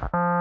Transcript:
Bye.